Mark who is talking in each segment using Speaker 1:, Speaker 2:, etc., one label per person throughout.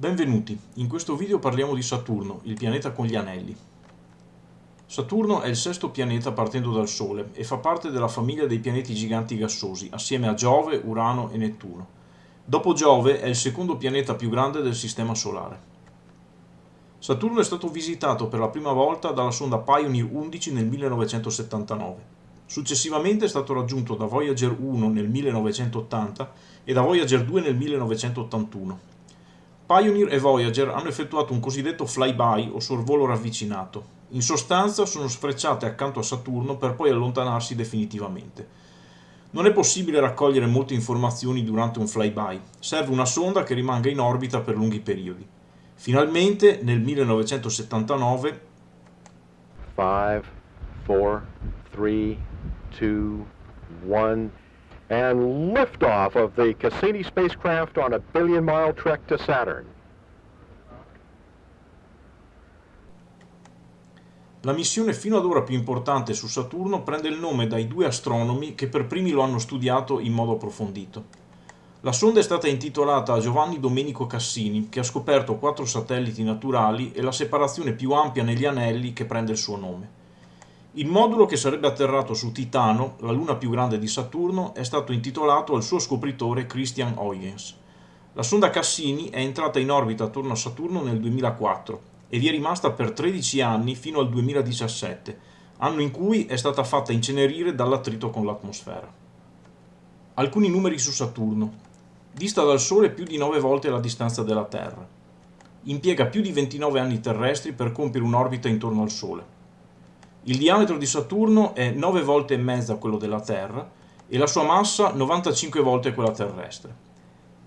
Speaker 1: Benvenuti, in questo video parliamo di Saturno, il pianeta con gli anelli. Saturno è il sesto pianeta partendo dal Sole e fa parte della famiglia dei pianeti giganti gassosi, assieme a Giove, Urano e Nettuno. Dopo Giove è il secondo pianeta più grande del Sistema Solare. Saturno è stato visitato per la prima volta dalla sonda Pioneer 11 nel 1979. Successivamente è stato raggiunto da Voyager 1 nel 1980 e da Voyager 2 nel 1981. Pioneer e Voyager hanno effettuato un cosiddetto flyby o sorvolo ravvicinato. In sostanza sono sfrecciate accanto a Saturno per poi allontanarsi definitivamente. Non è possibile raccogliere molte informazioni durante un flyby, serve una sonda che rimanga in orbita per lunghi periodi. Finalmente, nel 1979, 5, 4, 3, 2, 1 and liftoff of the Cassini spacecraft on a billion-mile trek to Saturn. La missione fino ad ora più importante su Saturno prende il nome dai due astronomi che per primi lo hanno studiato in modo approfondito. La sonda è stata intitolata a Giovanni Domenico Cassini, che ha scoperto quattro satelliti naturali e la separazione più ampia negli anelli che prende il suo nome. Il modulo che sarebbe atterrato su Titano, la luna più grande di Saturno, è stato intitolato al suo scopritore Christian Huygens. La sonda Cassini è entrata in orbita attorno a Saturno nel 2004 e vi è rimasta per 13 anni fino al 2017, anno in cui è stata fatta incenerire dall'attrito con l'atmosfera. Alcuni numeri su Saturno. Dista dal Sole più di 9 volte la distanza della Terra. Impiega più di 29 anni terrestri per compiere un'orbita intorno al Sole il diametro di Saturno è 9 volte e mezza quello della Terra e la sua massa 95 volte quella terrestre.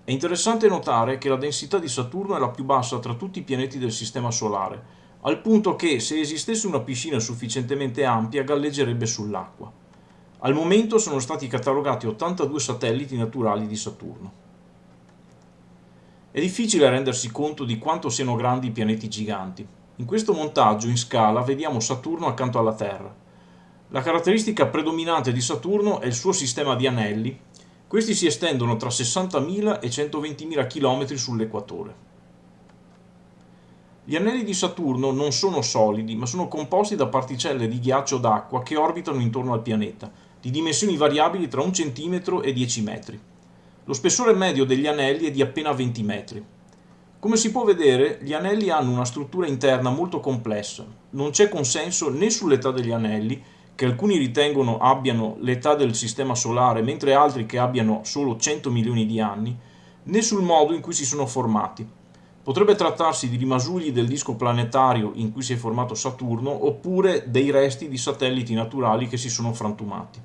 Speaker 1: È interessante notare che la densità di Saturno è la più bassa tra tutti i pianeti del Sistema Solare, al punto che se esistesse una piscina sufficientemente ampia galleggerebbe sull'acqua. Al momento sono stati catalogati 82 satelliti naturali di Saturno. È difficile rendersi conto di quanto siano grandi i pianeti giganti, in questo montaggio in scala vediamo Saturno accanto alla Terra. La caratteristica predominante di Saturno è il suo sistema di anelli. Questi si estendono tra 60.000 e 120.000 km sull'equatore. Gli anelli di Saturno non sono solidi, ma sono composti da particelle di ghiaccio d'acqua che orbitano intorno al pianeta, di dimensioni variabili tra 1 cm e 10 metri. Lo spessore medio degli anelli è di appena 20 metri. Come si può vedere, gli anelli hanno una struttura interna molto complessa. Non c'è consenso né sull'età degli anelli, che alcuni ritengono abbiano l'età del Sistema Solare, mentre altri che abbiano solo 100 milioni di anni, né sul modo in cui si sono formati. Potrebbe trattarsi di rimasugli del disco planetario in cui si è formato Saturno, oppure dei resti di satelliti naturali che si sono frantumati.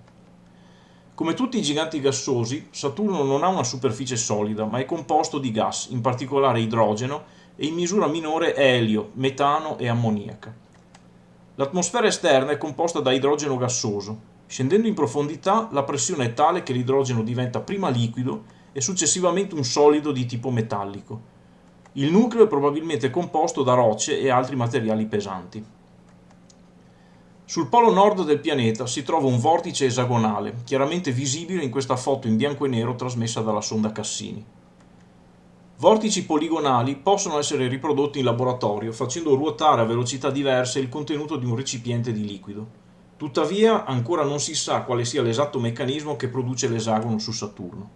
Speaker 1: Come tutti i giganti gassosi, Saturno non ha una superficie solida, ma è composto di gas, in particolare idrogeno, e in misura minore elio, metano e ammoniaca. L'atmosfera esterna è composta da idrogeno gassoso. Scendendo in profondità, la pressione è tale che l'idrogeno diventa prima liquido e successivamente un solido di tipo metallico. Il nucleo è probabilmente composto da rocce e altri materiali pesanti. Sul polo nord del pianeta si trova un vortice esagonale, chiaramente visibile in questa foto in bianco e nero trasmessa dalla sonda Cassini. Vortici poligonali possono essere riprodotti in laboratorio facendo ruotare a velocità diverse il contenuto di un recipiente di liquido. Tuttavia ancora non si sa quale sia l'esatto meccanismo che produce l'esagono su Saturno.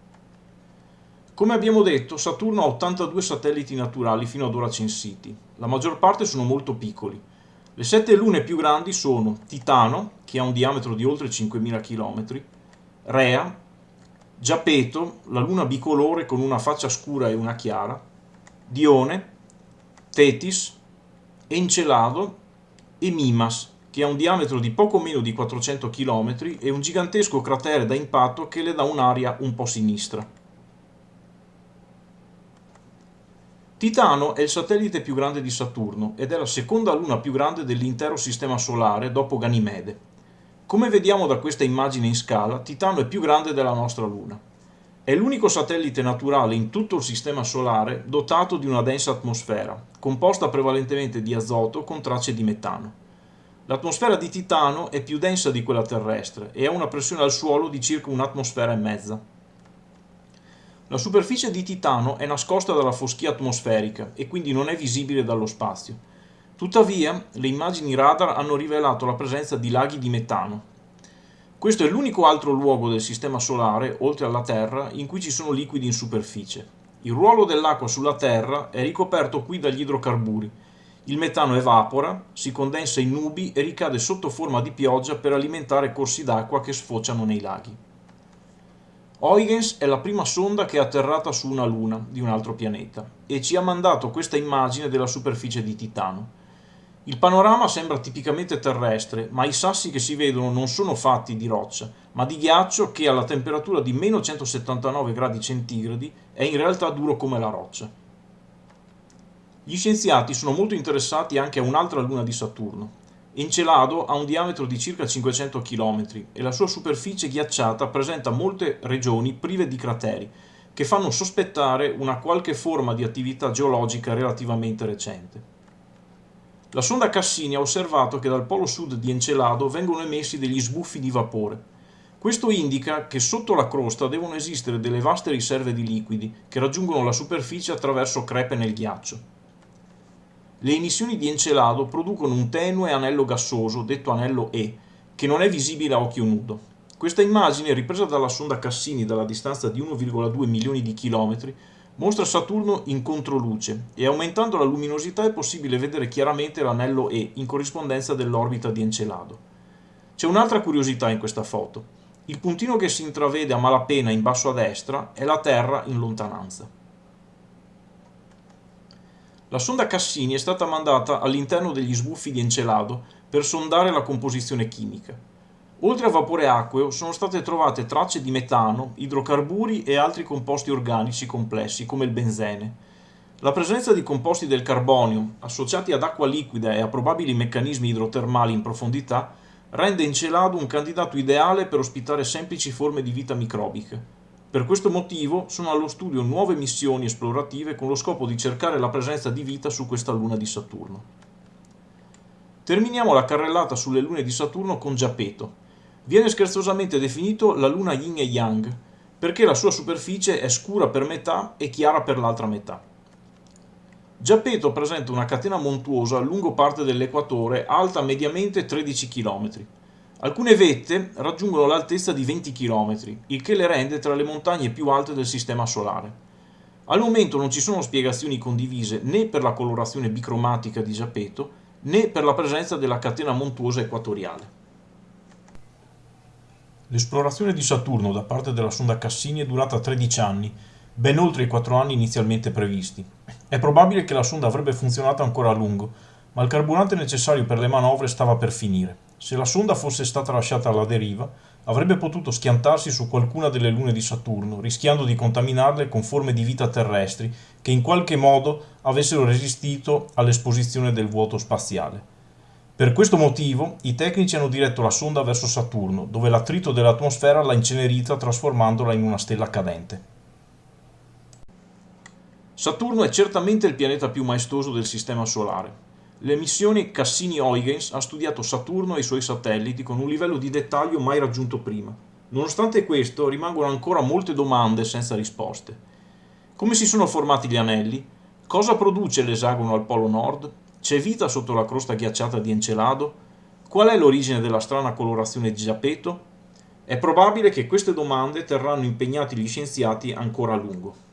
Speaker 1: Come abbiamo detto, Saturno ha 82 satelliti naturali fino ad ora censiti. La maggior parte sono molto piccoli, le sette lune più grandi sono Titano, che ha un diametro di oltre 5.000 km, Rea, Giapeto, la luna bicolore con una faccia scura e una chiara, Dione, Tetis, Encelado e Mimas, che ha un diametro di poco meno di 400 km e un gigantesco cratere da impatto che le dà un'aria un po' sinistra. Titano è il satellite più grande di Saturno ed è la seconda luna più grande dell'intero sistema solare dopo Ganimede. Come vediamo da questa immagine in scala, Titano è più grande della nostra luna. È l'unico satellite naturale in tutto il sistema solare dotato di una densa atmosfera, composta prevalentemente di azoto con tracce di metano. L'atmosfera di Titano è più densa di quella terrestre e ha una pressione al suolo di circa un'atmosfera e mezza. La superficie di Titano è nascosta dalla foschia atmosferica e quindi non è visibile dallo spazio. Tuttavia, le immagini radar hanno rivelato la presenza di laghi di metano. Questo è l'unico altro luogo del Sistema Solare, oltre alla Terra, in cui ci sono liquidi in superficie. Il ruolo dell'acqua sulla Terra è ricoperto qui dagli idrocarburi. Il metano evapora, si condensa in nubi e ricade sotto forma di pioggia per alimentare corsi d'acqua che sfociano nei laghi. Huygens è la prima sonda che è atterrata su una luna di un altro pianeta e ci ha mandato questa immagine della superficie di Titano. Il panorama sembra tipicamente terrestre, ma i sassi che si vedono non sono fatti di roccia, ma di ghiaccio che alla temperatura di meno 179 gradi centigradi è in realtà duro come la roccia. Gli scienziati sono molto interessati anche a un'altra luna di Saturno, Encelado ha un diametro di circa 500 km e la sua superficie ghiacciata presenta molte regioni prive di crateri, che fanno sospettare una qualche forma di attività geologica relativamente recente. La sonda Cassini ha osservato che dal polo sud di Encelado vengono emessi degli sbuffi di vapore. Questo indica che sotto la crosta devono esistere delle vaste riserve di liquidi che raggiungono la superficie attraverso crepe nel ghiaccio. Le emissioni di Encelado producono un tenue anello gassoso, detto anello E, che non è visibile a occhio nudo. Questa immagine, ripresa dalla sonda Cassini dalla distanza di 1,2 milioni di chilometri, mostra Saturno in controluce e aumentando la luminosità è possibile vedere chiaramente l'anello E in corrispondenza dell'orbita di Encelado. C'è un'altra curiosità in questa foto. Il puntino che si intravede a malapena in basso a destra è la Terra in lontananza. La sonda Cassini è stata mandata all'interno degli sbuffi di Encelado per sondare la composizione chimica. Oltre a vapore acqueo sono state trovate tracce di metano, idrocarburi e altri composti organici complessi come il benzene. La presenza di composti del carbonio, associati ad acqua liquida e a probabili meccanismi idrotermali in profondità, rende Encelado un candidato ideale per ospitare semplici forme di vita microbica. Per questo motivo sono allo studio nuove missioni esplorative con lo scopo di cercare la presenza di vita su questa luna di Saturno. Terminiamo la carrellata sulle lune di Saturno con Giapeto. Viene scherzosamente definito la luna yin e yang, perché la sua superficie è scura per metà e chiara per l'altra metà. Giapeto presenta una catena montuosa lungo parte dell'equatore alta mediamente 13 km. Alcune vette raggiungono l'altezza di 20 km, il che le rende tra le montagne più alte del Sistema Solare. Al momento non ci sono spiegazioni condivise né per la colorazione bicromatica di Giappetto né per la presenza della catena montuosa equatoriale. L'esplorazione di Saturno da parte della sonda Cassini è durata 13 anni, ben oltre i 4 anni inizialmente previsti. È probabile che la sonda avrebbe funzionato ancora a lungo, ma il carburante necessario per le manovre stava per finire. Se la sonda fosse stata lasciata alla deriva, avrebbe potuto schiantarsi su qualcuna delle lune di Saturno, rischiando di contaminarle con forme di vita terrestri che in qualche modo avessero resistito all'esposizione del vuoto spaziale. Per questo motivo, i tecnici hanno diretto la sonda verso Saturno, dove l'attrito dell'atmosfera l'ha incenerita trasformandola in una stella cadente. Saturno è certamente il pianeta più maestoso del Sistema Solare. Le missioni Cassini-Huygens ha studiato Saturno e i suoi satelliti con un livello di dettaglio mai raggiunto prima. Nonostante questo, rimangono ancora molte domande senza risposte. Come si sono formati gli anelli? Cosa produce l'esagono al polo nord? C'è vita sotto la crosta ghiacciata di Encelado? Qual è l'origine della strana colorazione di Giappetto? È probabile che queste domande terranno impegnati gli scienziati ancora a lungo.